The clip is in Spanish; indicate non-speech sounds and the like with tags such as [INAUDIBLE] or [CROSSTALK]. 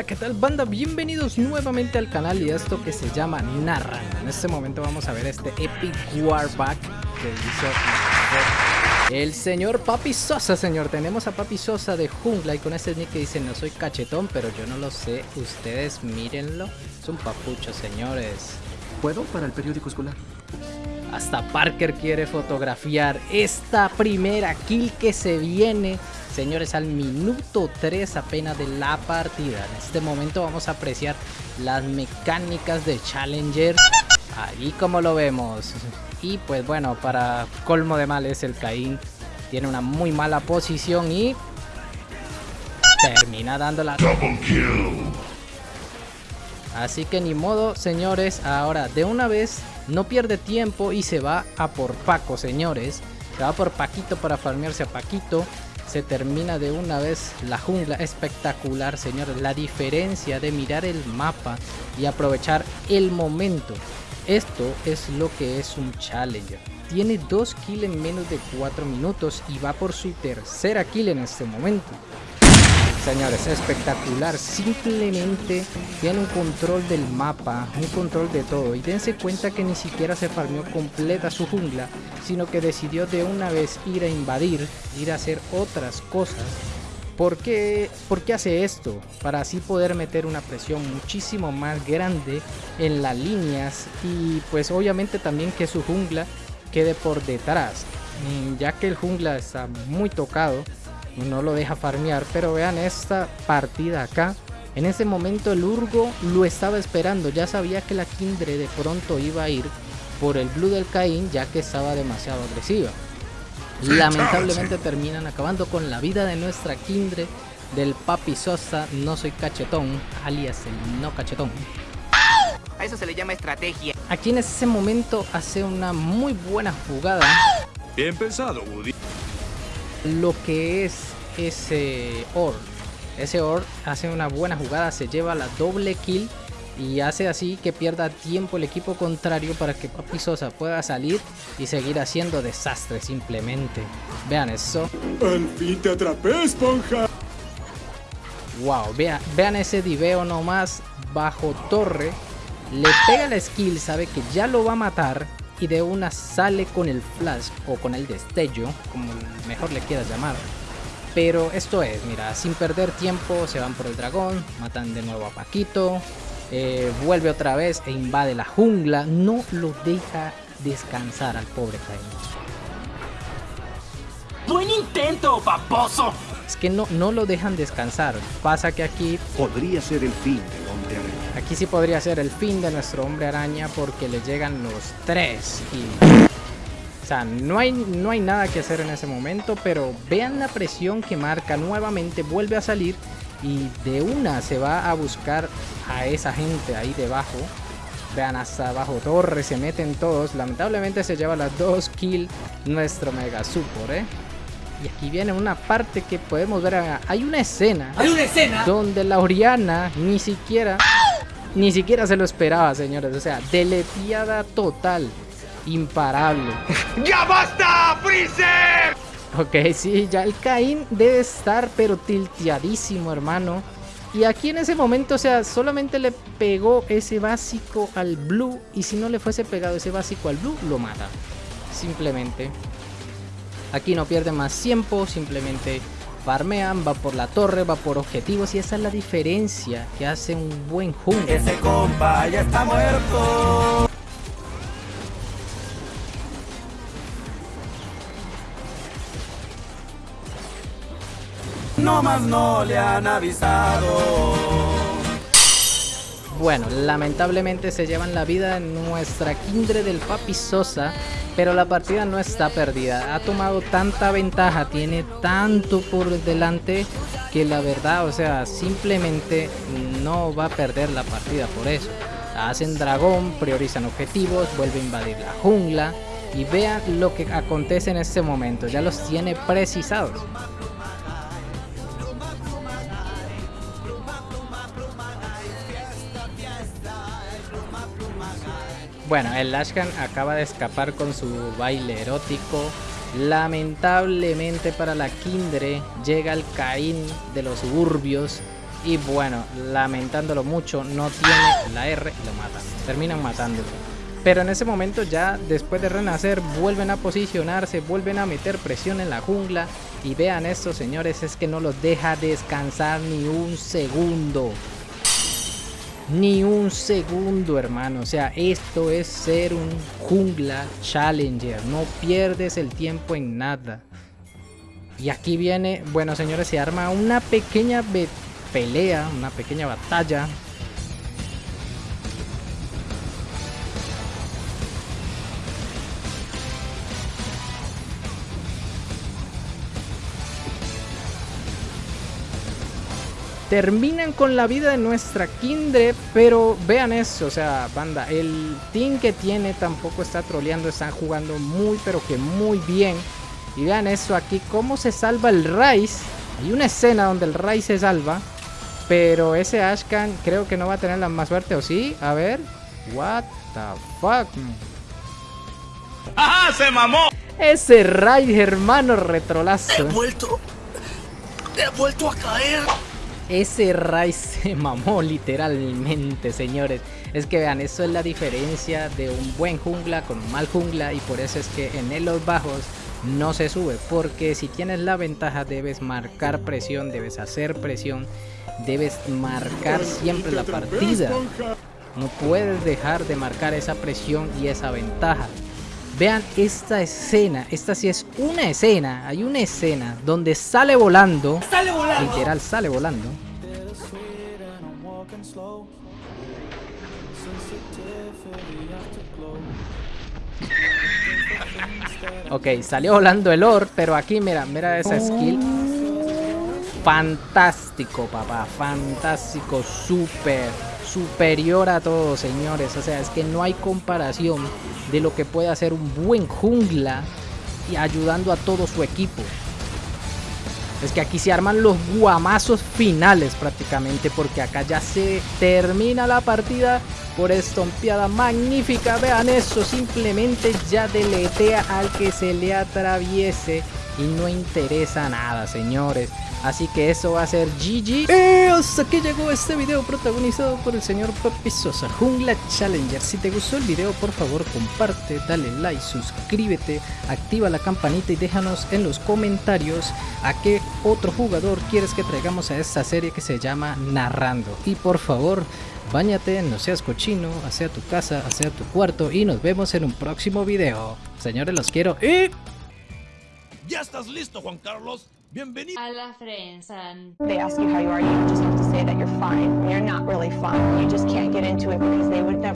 Hola, ¿qué tal banda? Bienvenidos nuevamente al canal y esto que se llama Narrando. En este momento vamos a ver este Epic Warback que hizo el señor Papi Sosa, señor. Tenemos a Papi Sosa de Jungla y con ese nick que dice no soy cachetón, pero yo no lo sé. Ustedes mírenlo. Es un papucho, señores. ¿Puedo para el periódico escolar? Hasta Parker quiere fotografiar esta primera kill que se viene. Señores, al minuto 3 apenas de la partida. En este momento vamos a apreciar las mecánicas de Challenger. Ahí como lo vemos. Y pues bueno, para colmo de males el Caín tiene una muy mala posición y termina dándola. Así que ni modo, señores. Ahora, de una vez, no pierde tiempo y se va a por Paco, señores. Se va por Paquito para farmearse a Paquito. Se termina de una vez la jungla. Espectacular, señores. La diferencia de mirar el mapa y aprovechar el momento. Esto es lo que es un Challenger. Tiene 2 kills en menos de 4 minutos y va por su tercera kill en este momento. Señores, espectacular. Simplemente tiene un control del mapa, un control de todo. Y dense cuenta que ni siquiera se farmeó completa su jungla, sino que decidió de una vez ir a invadir, ir a hacer otras cosas. ¿Por qué, ¿Por qué hace esto? Para así poder meter una presión muchísimo más grande en las líneas y pues obviamente también que su jungla quede por detrás. Ya que el jungla está muy tocado, no lo deja farmear. Pero vean esta partida acá. En ese momento el Urgo lo estaba esperando. Ya sabía que la Kindred de pronto iba a ir por el Blue del Caín ya que estaba demasiado agresiva. Lamentablemente terminan acabando con la vida de nuestra Kindred del Papi Sosa. No soy cachetón, alias el no cachetón. A eso se le llama estrategia. Aquí en ese momento hace una muy buena jugada. Bien pensado, Woody lo que es ese Or. Ese Or hace una buena jugada, se lleva la doble kill y hace así que pierda tiempo el equipo contrario para que Papi Sosa pueda salir y seguir haciendo desastre simplemente. Vean eso. Al fin te atrapé, esponja. Wow, vean, vean ese diveo nomás bajo torre. Le pega la skill, sabe que ya lo va a matar y de una sale con el flash o con el destello, como mejor le quieras llamar. Pero esto es, mira, sin perder tiempo se van por el dragón, matan de nuevo a Paquito, eh, vuelve otra vez e invade la jungla, no lo deja descansar al pobre Caín. ¡Buen intento, paposo! Es que no, no lo dejan descansar, pasa que aquí... Podría ser el fin del hombre. Aquí sí podría ser el fin de nuestro hombre araña porque le llegan los tres y... O sea, no hay, no hay nada que hacer en ese momento, pero vean la presión que marca nuevamente, vuelve a salir y de una se va a buscar a esa gente ahí debajo. Vean hasta abajo torre, se meten todos. Lamentablemente se lleva las dos kills nuestro Mega Super, ¿eh? Y aquí viene una parte que podemos ver. Hay una escena. Hay una escena. Donde la Oriana ni siquiera ni siquiera se lo esperaba, señores. O sea, deleteada total. Imparable. [LAUGHS] ¡Ya basta, Freezer! Ok, sí, ya el Caín debe estar pero tilteadísimo, hermano. Y aquí en ese momento, o sea, solamente le pegó ese básico al Blue. Y si no le fuese pegado ese básico al Blue, lo mata. Simplemente. Aquí no pierde más tiempo, simplemente farmean, va por la torre, va por objetivos y esa es la diferencia que hace un buen jungla. Ese compa ya está muerto. No más no le han avisado. Bueno, lamentablemente se llevan la vida nuestra Kindred del Papi Sosa, pero la partida no está perdida. Ha tomado tanta ventaja, tiene tanto por delante que la verdad, o sea, simplemente no va a perder la partida por eso. Hacen dragón, priorizan objetivos, vuelve a invadir la jungla y vean lo que acontece en este momento. Ya los tiene precisados. Bueno, el Ashkan acaba de escapar con su baile erótico. Lamentablemente para la Kindre llega el Caín de los suburbios Y bueno, lamentándolo mucho, no tiene la R y lo matan. Terminan matándolo. Pero en ese momento ya después de renacer vuelven a posicionarse, vuelven a meter presión en la jungla. Y vean esto señores, es que no los deja descansar ni un segundo. Ni un segundo hermano. O sea, esto es ser un jungla challenger. No pierdes el tiempo en nada. Y aquí viene, bueno señores, se arma una pequeña pelea, una pequeña batalla terminan con la vida de nuestra Kindred, pero vean eso, o sea, banda, el team que tiene tampoco está troleando, están jugando muy, pero que muy bien. Y vean eso aquí, cómo se salva el Rice. Hay una escena donde el Rice se salva, pero ese Ashkan creo que no va a tener la más suerte, ¿o sí? A ver, what the fuck. ¡Ajá, se mamó! Ese Rice, hermano, retrolazo. He vuelto... He vuelto a caer. Ese Rai se [LAUGHS] mamó literalmente, señores. Es que vean, eso es la diferencia de un buen jungla con un mal jungla y por eso es que en los bajos no se sube. Porque si tienes la ventaja debes marcar presión, debes hacer presión, debes marcar siempre la partida. No puedes dejar de marcar esa presión y esa ventaja. Vean esta escena, esta sí es una escena, hay una escena donde sale volando, ¡Sale volando! literal sale volando. Ok, salió volando el Or, pero aquí mira, mira esa skill. Fantástico, papá, fantástico, súper superior a todo, señores. O sea, es que no hay comparación de lo que puede hacer un buen jungla y ayudando a todo su equipo. Es que aquí se arman los guamazos finales prácticamente porque acá ya se termina la partida por estompeada magnífica. Vean eso, simplemente ya deletea al que se le atraviese y no interesa nada, señores. Así que eso va a ser GG. Eh, hasta que llegó este video protagonizado por el señor Papi Sosa, Jungla Challenger. Si te gustó el video, por favor comparte, dale like, suscríbete, activa la campanita y déjanos en los comentarios a qué otro jugador quieres que traigamos a esta serie que se llama Narrando. Y por favor, bañate, no seas cochino, hacia tu casa, hacia tu cuarto y nos vemos en un próximo video. Señores, los quiero y... ¿Ya estás listo, Juan Carlos? Bienvenido. a la Frensan. They ask you how you are, you just have to say that you're fine. You're not really fine. You just can't get into it because they would never.